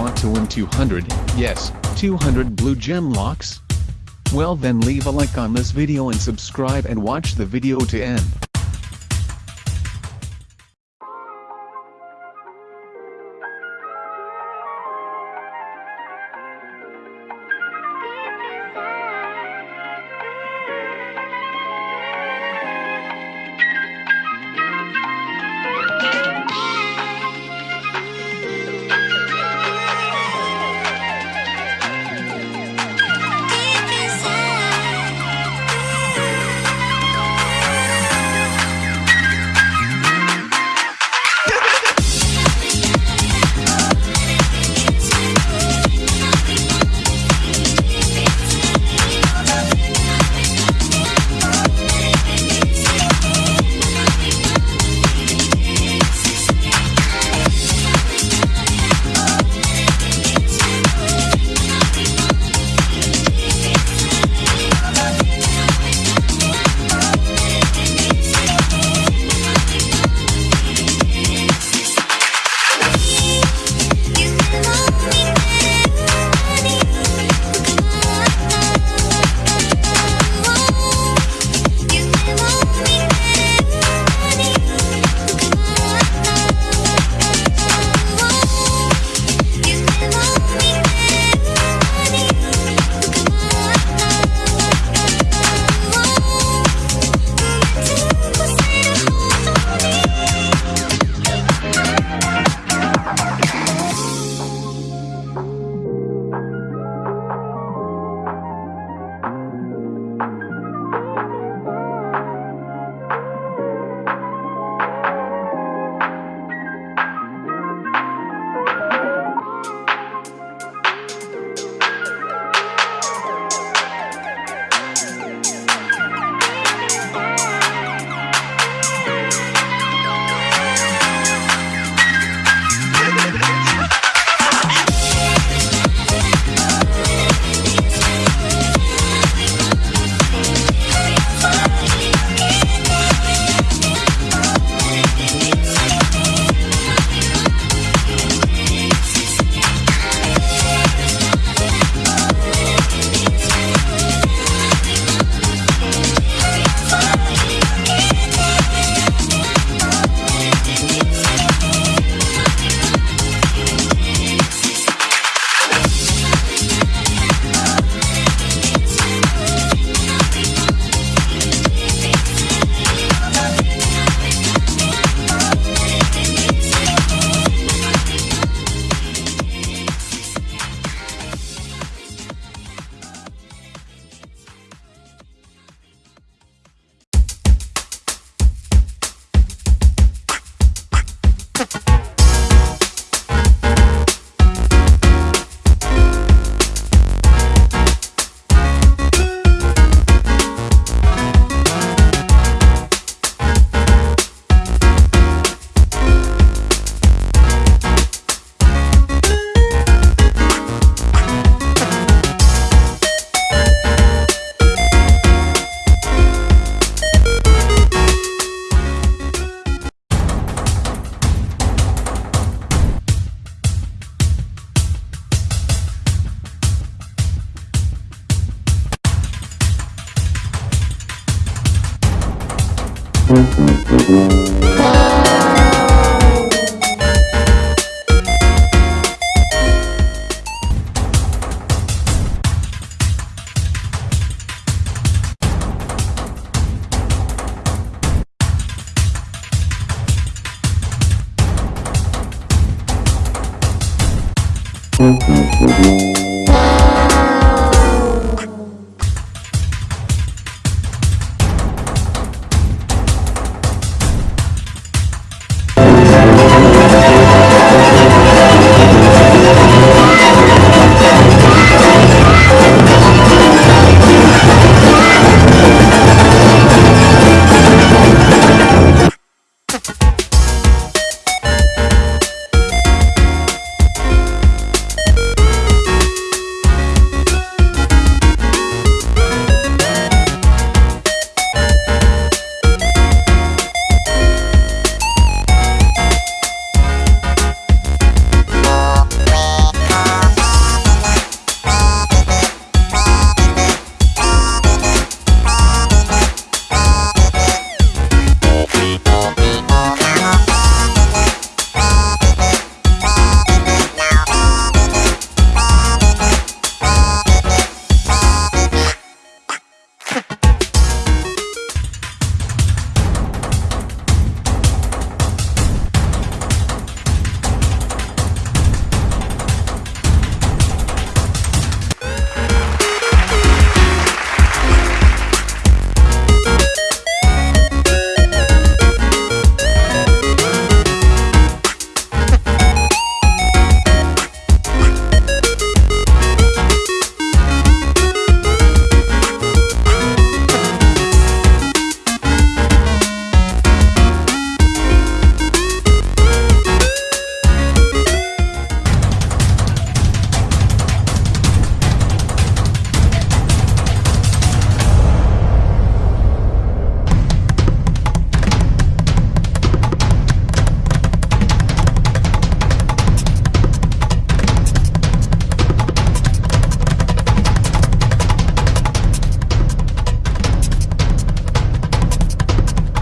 want to win 200, yes, 200 blue gem locks? Well then leave a like on this video and subscribe and watch the video to end.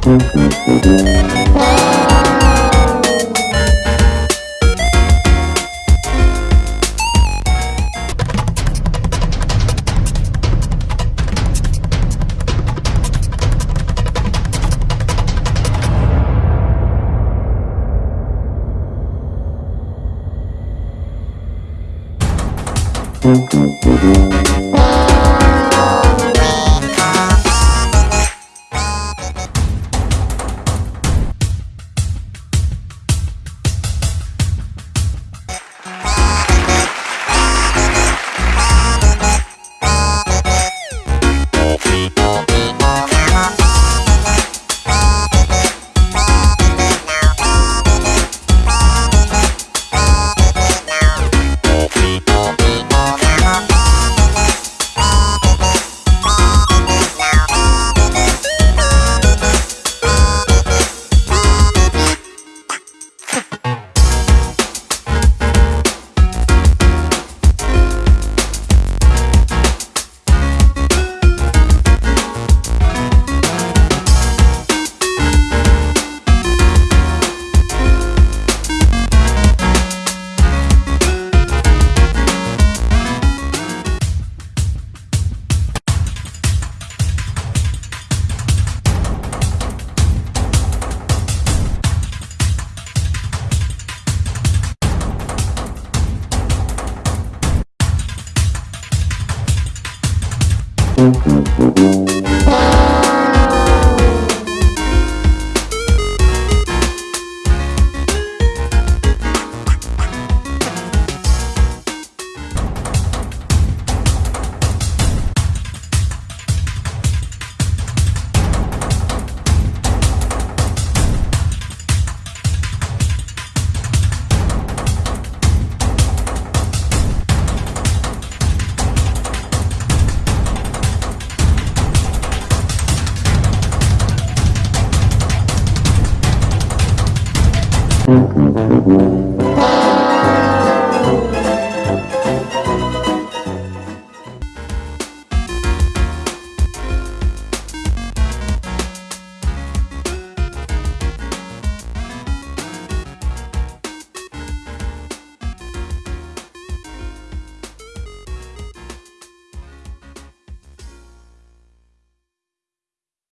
Música